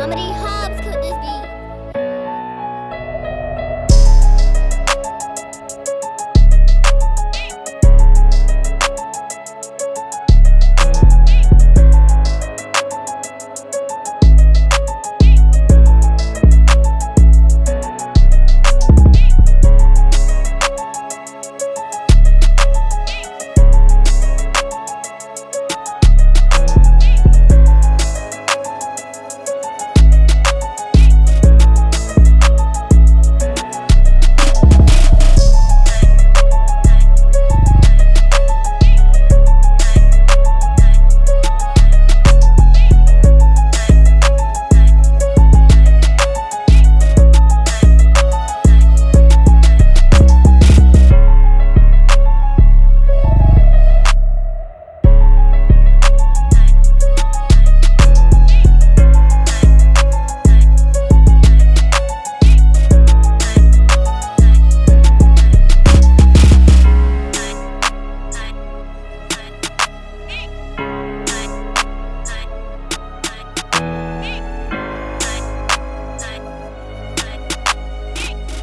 Comedy Hub's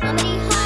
Comedy